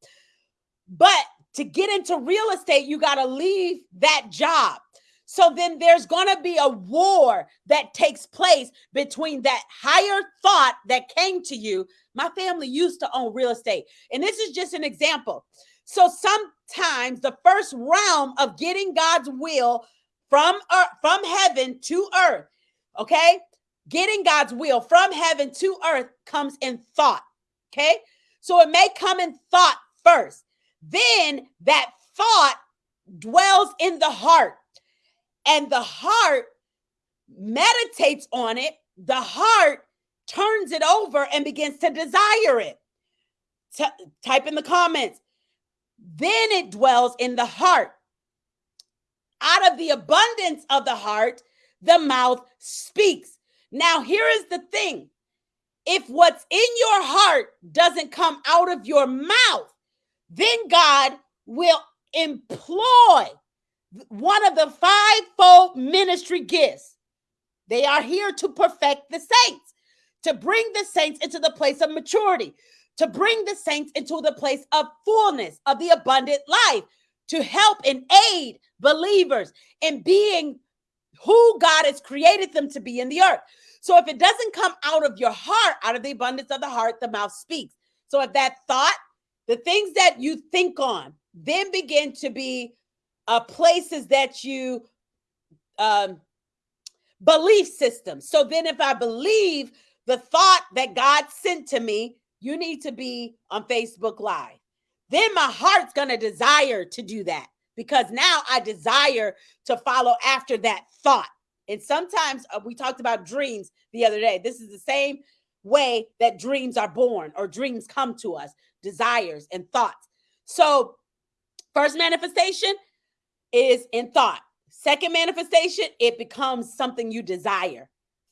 But to get into real estate, you got to leave that job. So then there's going to be a war that takes place between that higher thought that came to you. My family used to own real estate. And this is just an example. So sometimes the first realm of getting God's will from earth, from heaven to earth, okay? Getting God's will from heaven to earth comes in thought, okay? So it may come in thought first. Then that thought dwells in the heart and the heart meditates on it, the heart turns it over and begins to desire it. T- type in the comments. Then it dwells in the heart. Out of the abundance of the heart, the mouth speaks. Now, here is the thing if what's in your heart doesn't come out of your mouth, then God will employ one of the fivefold ministry gifts. They are here to perfect the saints, to bring the saints into the place of maturity, to bring the saints into the place of fullness of the abundant life, to help and aid believers in being who God has created them to be in the earth. So if it doesn't come out of your heart, out of the abundance of the heart, the mouth speaks. So if that thought, the things that you think on, then begin to be uh, places that you um, belief system. So then, if I believe the thought that God sent to me, you need to be on Facebook Live. Then my heart's going to desire to do that because now I desire to follow after that thought. And sometimes uh, we talked about dreams the other day. This is the same way that dreams are born or dreams come to us desires and thoughts. So, first manifestation is in thought. Second manifestation, it becomes something you desire.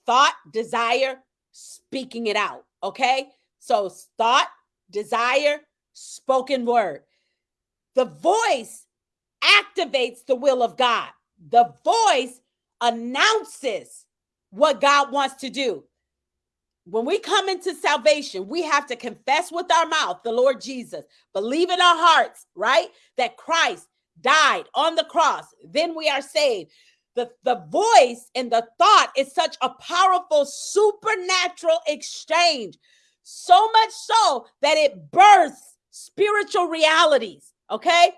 Thought, desire, speaking it out. Okay. So thought, desire, spoken word. The voice activates the will of God. The voice announces what God wants to do. When we come into salvation, we have to confess with our mouth the Lord Jesus, believe in our hearts, right? That Christ died on the cross. Then we are saved. The, the voice and the thought is such a powerful supernatural exchange, so much so that it births spiritual realities. Okay.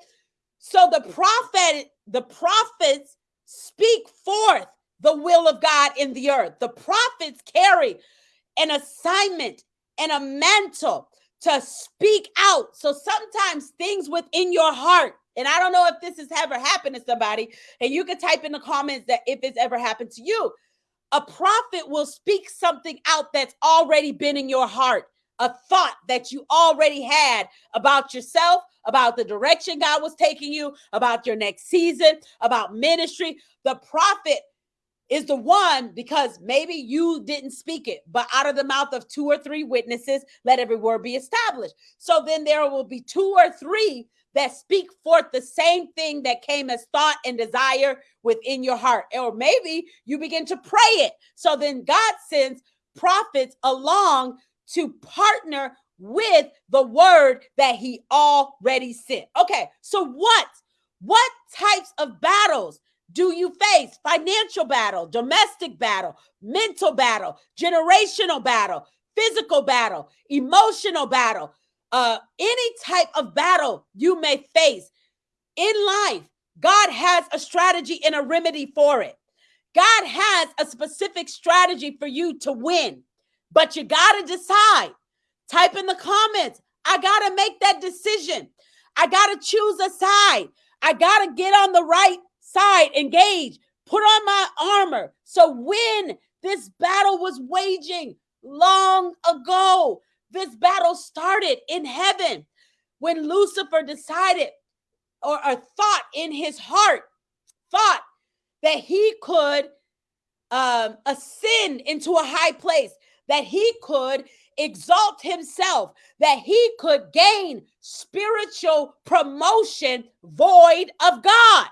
So the prophet, the prophets speak forth the will of God in the earth. The prophets carry an assignment and a mantle to speak out. So sometimes things within your heart, and I don't know if this has ever happened to somebody, and you can type in the comments that if it's ever happened to you. A prophet will speak something out that's already been in your heart, a thought that you already had about yourself, about the direction God was taking you, about your next season, about ministry. The prophet is the one because maybe you didn't speak it, but out of the mouth of two or three witnesses, let every word be established. So then there will be two or three that speak forth the same thing that came as thought and desire within your heart. Or maybe you begin to pray it. So then God sends prophets along to partner with the word that he already sent. Okay, so what? What types of battles do you face? Financial battle, domestic battle, mental battle, generational battle, physical battle, emotional battle, uh, any type of battle you may face in life. God has a strategy and a remedy for it. God has a specific strategy for you to win, but you got to decide. Type in the comments. I got to make that decision. I got to choose a side. I got to get on the right side, engage, put on my armor. So when this battle was waging long ago, this battle started in heaven when Lucifer decided or, or thought in his heart, thought that he could um, ascend into a high place, that he could exalt himself, that he could gain spiritual promotion void of God.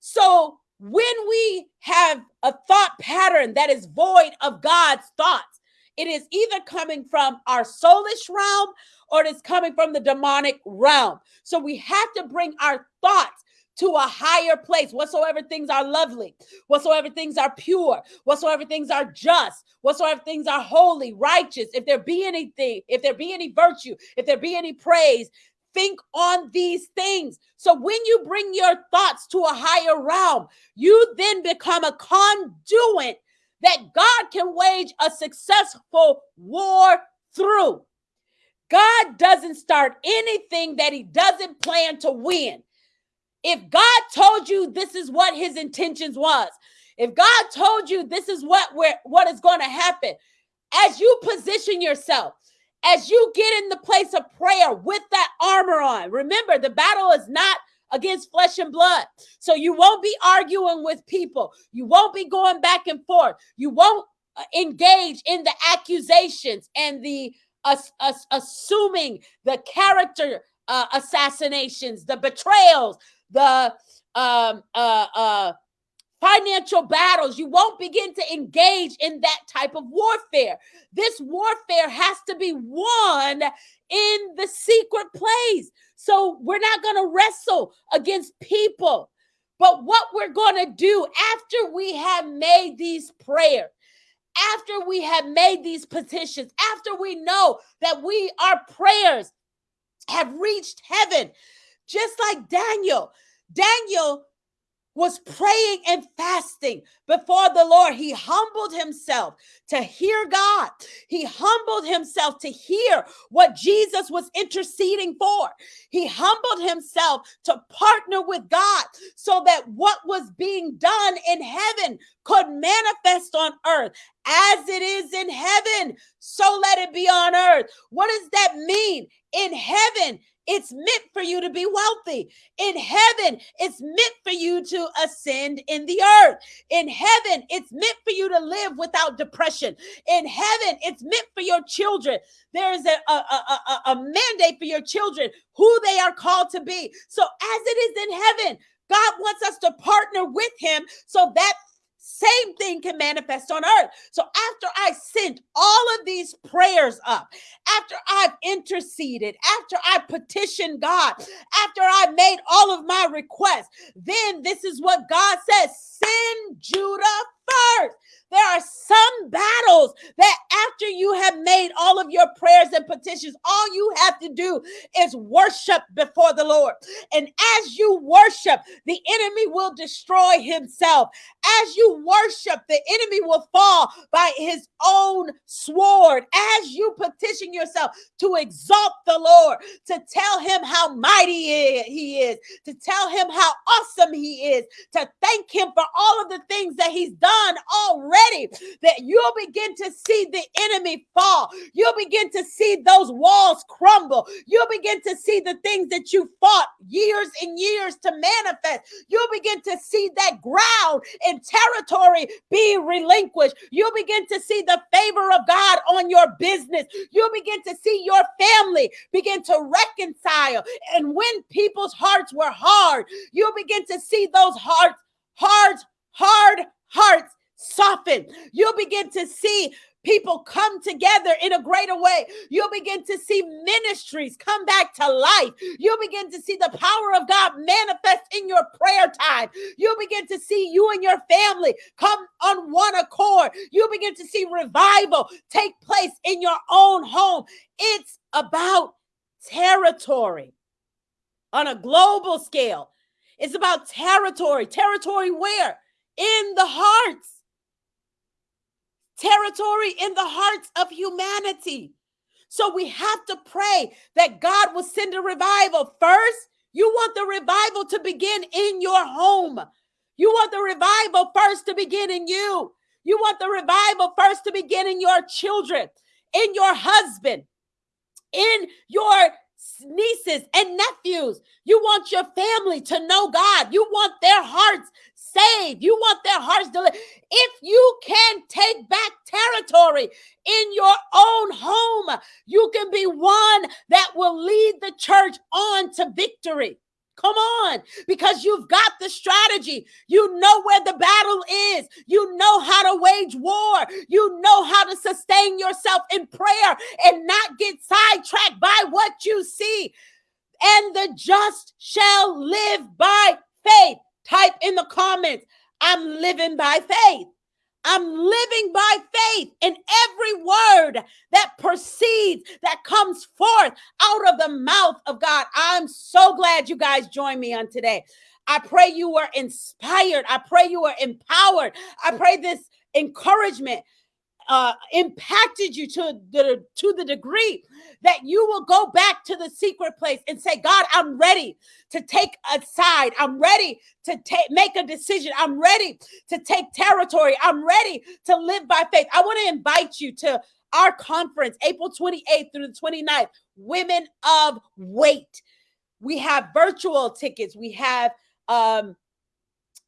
So when we have a thought pattern that is void of God's thoughts, it is either coming from our soulish realm or it is coming from the demonic realm. So we have to bring our thoughts to a higher place. Whatsoever things are lovely, whatsoever things are pure, whatsoever things are just, whatsoever things are holy, righteous, if there be anything, if there be any virtue, if there be any praise, think on these things. So when you bring your thoughts to a higher realm, you then become a conduit that God can wage a successful war through. God doesn't start anything that he doesn't plan to win. If God told you this is what his intentions was, if God told you this is what we're, what is going to happen, as you position yourself, as you get in the place of prayer with that armor on, remember the battle is not against flesh and blood. So you won't be arguing with people. You won't be going back and forth. You won't uh, engage in the accusations and the assuming the character uh, assassinations, the betrayals, the um, uh, uh, financial battles. You won't begin to engage in that type of warfare. This warfare has to be won in the secret place. So we're not going to wrestle against people. But what we're going to do after we have made these prayers, after we have made these petitions, after we know that we, our prayers have reached heaven, just like Daniel. Daniel was praying and fasting before the Lord. He humbled himself to hear God. He humbled himself to hear what Jesus was interceding for. He humbled himself to partner with God so that what was being done in heaven could manifest on earth as it is in heaven. So let it be on earth. What does that mean? In heaven, it's meant for you to be wealthy. In heaven, it's meant for you to ascend in the earth. In heaven, it's meant for you to live without depression. In heaven, it's meant for your children. There is a, a, a, a mandate for your children, who they are called to be. So, as it is in heaven, God wants us to partner with him so that same thing can manifest on earth. So after I sent all of these prayers up, after I've interceded, after I petitioned God, after I made all of my requests, then this is what God says send Judah first. There are some battles that after you have made all of your prayers and petitions, all you have to do is worship before the Lord. And as you worship, the enemy will destroy himself. As you worship, the enemy will fall by his own sword. As you petition yourself to exalt the Lord, to tell him how mighty he is, to tell him how awesome he is, to thank him for all of the things that he's done already that you'll begin to see the enemy fall. You'll begin to see those walls crumble. You'll begin to see the things that you fought years and years to manifest. You'll begin to see that ground and territory be relinquished. You'll begin to see the favor of God on your business. You'll begin to see your family begin to reconcile. And when people's hearts were hard, you'll begin to see those hearts, hard, hard hearts soften. You'll begin to see people come together in a greater way. You'll begin to see ministries come back to life. You'll begin to see the power of God manifest in your prayer time. You'll begin to see you and your family come on one accord. You'll begin to see revival take place in your own home. It's about territory on a global scale. It's about territory. Territory where? In the hearts territory in the hearts of humanity. So we have to pray that God will send a revival. First, you want the revival to begin in your home. You want the revival first to begin in you. You want the revival first to begin in your children, in your husband, in your nieces and nephews. You want your family to know God. You want their hearts saved. You want their hearts delivered. If you can take back territory in your own home, you can be one that will lead the church on to victory. Come on, because you've got the strategy. You know where the battle is. You know how to wage war. You know how to sustain yourself in prayer and not get sidetracked by what you see. And the just shall live by faith. Type in the comments, I'm living by faith. I'm living by faith in every word that proceeds, that comes forth out of the mouth of God. I'm so glad you guys joined me on today. I pray you were inspired. I pray you were empowered. I pray this encouragement uh, impacted you to the to the degree that you will go back to the secret place and say, God, I'm ready to take a side. I'm ready to take make a decision. I'm ready to take territory. I'm ready to live by faith. I want to invite you to our conference, April 28th through the 29th, Women of Weight. We have virtual tickets. We have um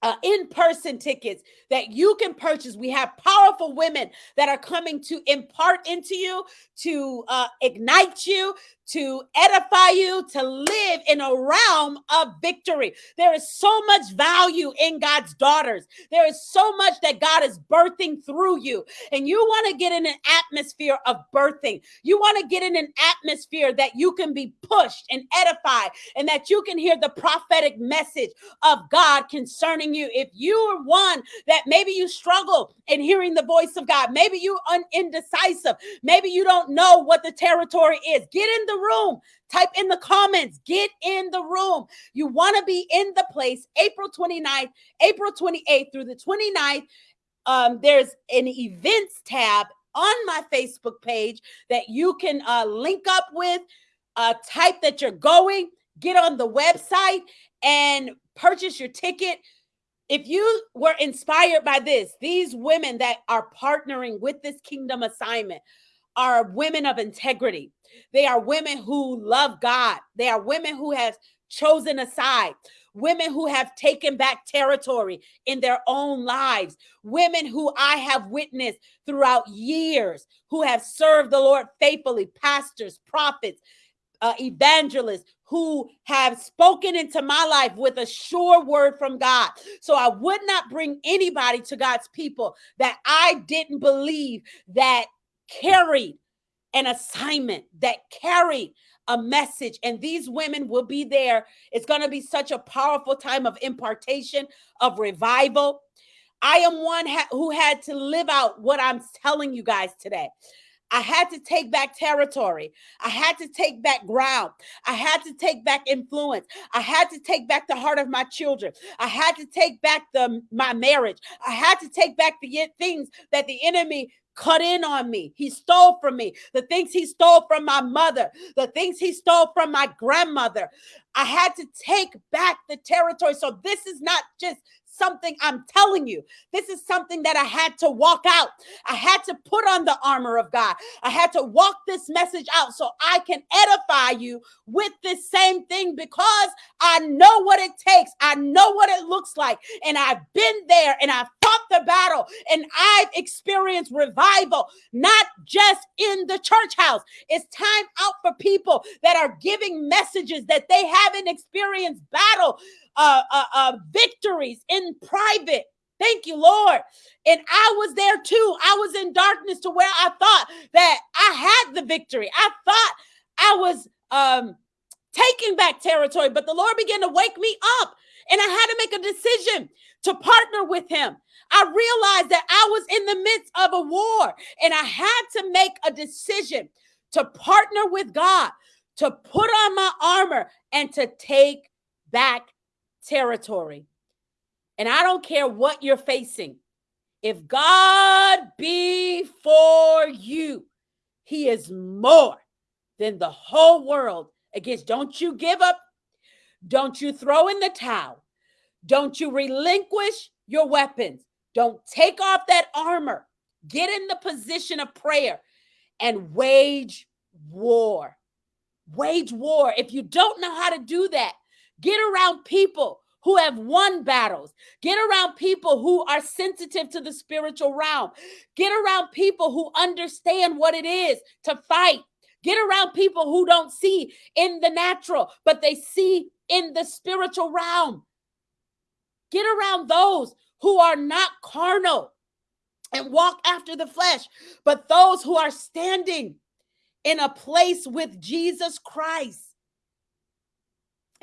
uh, in person tickets that you can purchase. We have powerful women that are coming to impart into you, to uh, ignite you, to edify you, to live in a realm of victory. There is so much value in God's daughters. There is so much that God is birthing through you. And you want to get in an atmosphere of birthing. You want to get in an atmosphere that you can be pushed and edified and that you can hear the prophetic message of God concerning you. If you are one that maybe you struggle in hearing the voice of God, maybe you are indecisive, maybe you don't know what the territory is, get in the room. Type in the comments, get in the room. You want to be in the place April 29th, April 28th through the 29th. Um, there's an events tab on my Facebook page that you can uh, link up with. Uh, type that you're going, get on the website and purchase your ticket. If you were inspired by this, these women that are partnering with this kingdom assignment are women of integrity. They are women who love God. They are women who have chosen a side, women who have taken back territory in their own lives, women who I have witnessed throughout years who have served the Lord faithfully, pastors, prophets, uh, evangelists who have spoken into my life with a sure word from God. So I would not bring anybody to God's people that I didn't believe that carried an assignment, that carried a message. And these women will be there. It's going to be such a powerful time of impartation, of revival. I am one ha- who had to live out what I'm telling you guys today. I had to take back territory. I had to take back ground. I had to take back influence. I had to take back the heart of my children. I had to take back the my marriage. I had to take back the things that the enemy cut in on me. He stole from me. The things he stole from my mother, the things he stole from my grandmother. I had to take back the territory. So this is not just something I'm telling you. This is something that I had to walk out. I had to put on the armor of God. I had to walk this message out so I can edify you with this same thing because I know what it takes. I know what it looks like. And I've been there and I've fought the battle and I've experienced revival, not just in the church house. It's time out for people that are giving messages that they haven't experienced battle uh, uh, uh, victories in private. Thank you, Lord. And I was there too. I was in darkness to where I thought that I had the victory. I thought I was um, taking back territory, but the Lord began to wake me up. And I had to make a decision to partner with him. I realized that I was in the midst of a war and I had to make a decision to partner with God, to put on my armor and to take back territory. And I don't care what you're facing. If God be for you, he is more than the whole world against. Don't you give up. Don't you throw in the towel. Don't you relinquish your weapons. Don't take off that armor. Get in the position of prayer and wage war. Wage war. If you don't know how to do that, Get around people who have won battles. Get around people who are sensitive to the spiritual realm. Get around people who understand what it is to fight. Get around people who don't see in the natural, but they see in the spiritual realm. Get around those who are not carnal and walk after the flesh, but those who are standing in a place with Jesus Christ.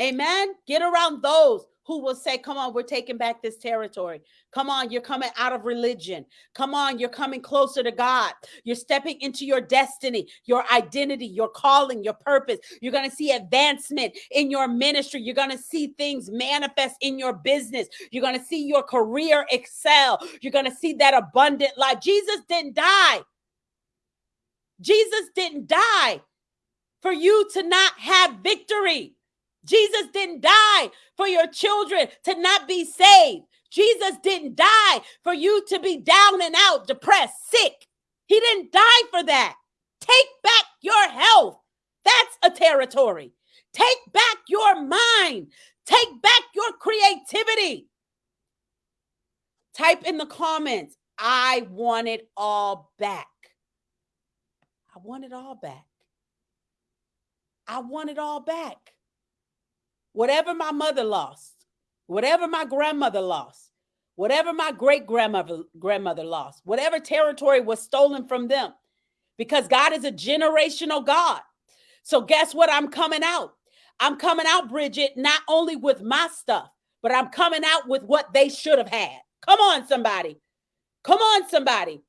Amen. Get around those who will say, Come on, we're taking back this territory. Come on, you're coming out of religion. Come on, you're coming closer to God. You're stepping into your destiny, your identity, your calling, your purpose. You're going to see advancement in your ministry. You're going to see things manifest in your business. You're going to see your career excel. You're going to see that abundant life. Jesus didn't die. Jesus didn't die for you to not have victory. Jesus didn't die for your children to not be saved. Jesus didn't die for you to be down and out, depressed, sick. He didn't die for that. Take back your health. That's a territory. Take back your mind. Take back your creativity. Type in the comments, I want it all back. I want it all back. I want it all back whatever my mother lost, whatever my grandmother lost, whatever my great grandmother grandmother lost, whatever territory was stolen from them, because God is a generational God. So guess what? I'm coming out. I'm coming out, Bridget, not only with my stuff, but I'm coming out with what they should have had. Come on, somebody. Come on, somebody.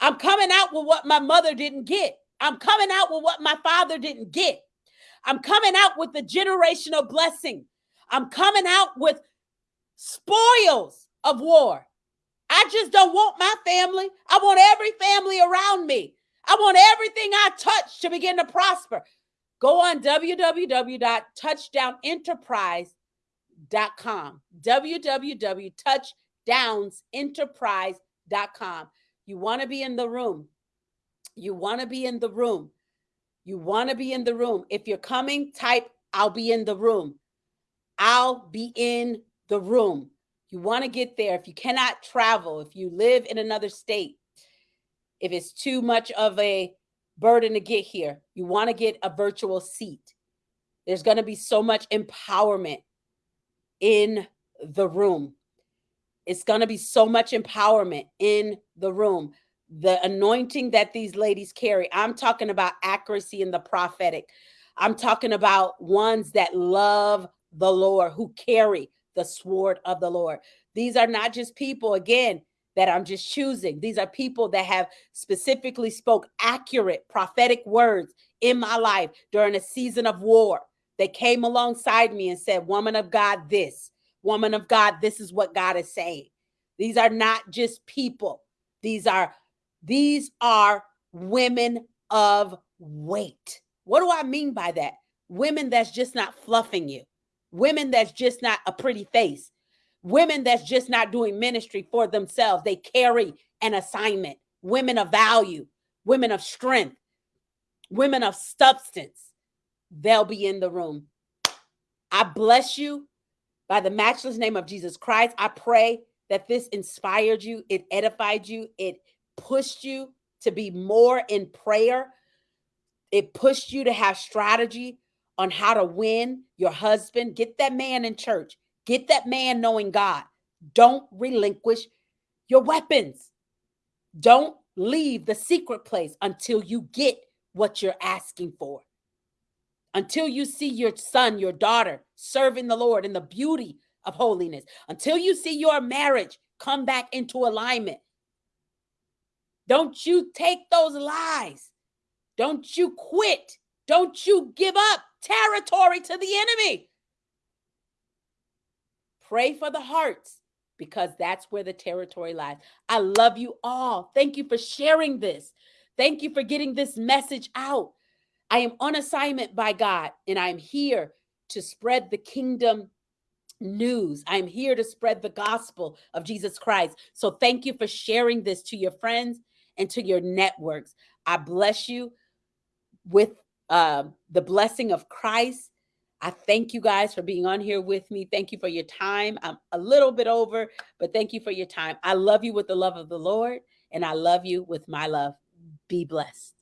I'm coming out with what my mother didn't get. I'm coming out with what my father didn't get. I'm coming out with the generational blessing. I'm coming out with spoils of war. I just don't want my family. I want every family around me. I want everything I touch to begin to prosper. Go on www.touchdownenterprise.com. www.touchdowsenterprise.com. You want to be in the room. You want to be in the room. You want to be in the room. If you're coming, type, I'll be in the room. I'll be in the room. You want to get there. If you cannot travel, if you live in another state, if it's too much of a burden to get here, you want to get a virtual seat. There's going to be so much empowerment in the room. It's going to be so much empowerment in the room. The anointing that these ladies carry, I'm talking about accuracy in the prophetic. I'm talking about ones that love the Lord, who carry the sword of the Lord. These are not just people, again, that I'm just choosing. These are people that have specifically spoke accurate prophetic words in my life during a season of war. They came alongside me and said, Woman of God, this, woman of God, this is what God is saying. These are not just people. These are these are women of weight. What do I mean by that? Women that's just not fluffing you. Women that's just not a pretty face. Women that's just not doing ministry for themselves. They carry an assignment. Women of value, women of strength, women of substance. They'll be in the room. I bless you by the matchless name of Jesus Christ. I pray that this inspired you, it edified you, it pushed you to be more in prayer. It pushed you to have strategy on how to win your husband. Get that man in church. Get that man knowing God. Don't relinquish your weapons. Don't leave the secret place until you get what you're asking for. Until you see your son, your daughter serving the Lord in the beauty of holiness. Until you see your marriage come back into alignment. Don't you take those lies. Don't you quit. Don't you give up territory to the enemy. Pray for the hearts because that's where the territory lies. I love you all. Thank you for sharing this. Thank you for getting this message out. I am on assignment by God and I'm here to spread the kingdom news. I'm here to spread the gospel of Jesus Christ. So thank you for sharing this to your friends and to your networks. I bless you with uh, the blessing of Christ. I thank you guys for being on here with me. Thank you for your time. I'm a little bit over, but thank you for your time. I love you with the love of the Lord, and I love you with my love. Be blessed.